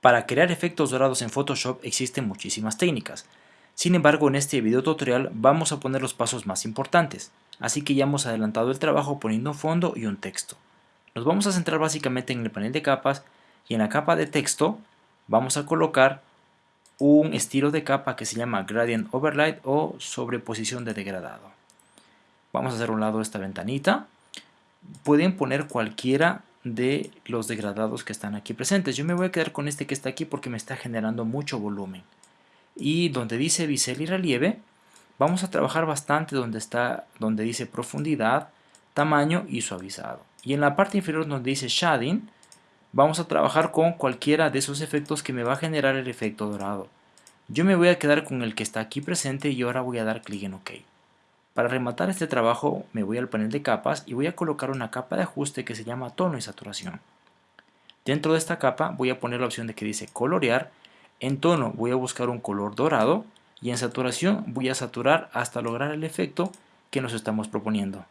Para crear efectos dorados en Photoshop existen muchísimas técnicas. Sin embargo, en este video tutorial vamos a poner los pasos más importantes, así que ya hemos adelantado el trabajo poniendo un fondo y un texto. Nos vamos a centrar básicamente en el panel de capas y en la capa de texto vamos a colocar un estilo de capa que se llama Gradient Overlay o sobreposición de degradado. Vamos a hacer un lado esta ventanita. Pueden poner cualquiera de los degradados que están aquí presentes. Yo me voy a quedar con este que está aquí porque me está generando mucho volumen. Y donde dice bisel y relieve, vamos a trabajar bastante donde, está, donde dice profundidad, tamaño y suavizado. Y en la parte inferior donde dice shading, vamos a trabajar con cualquiera de esos efectos que me va a generar el efecto dorado. Yo me voy a quedar con el que está aquí presente y ahora voy a dar clic en OK. Para rematar este trabajo me voy al panel de capas y voy a colocar una capa de ajuste que se llama tono y saturación. Dentro de esta capa voy a poner la opción de que dice colorear, en tono voy a buscar un color dorado y en saturación voy a saturar hasta lograr el efecto que nos estamos proponiendo.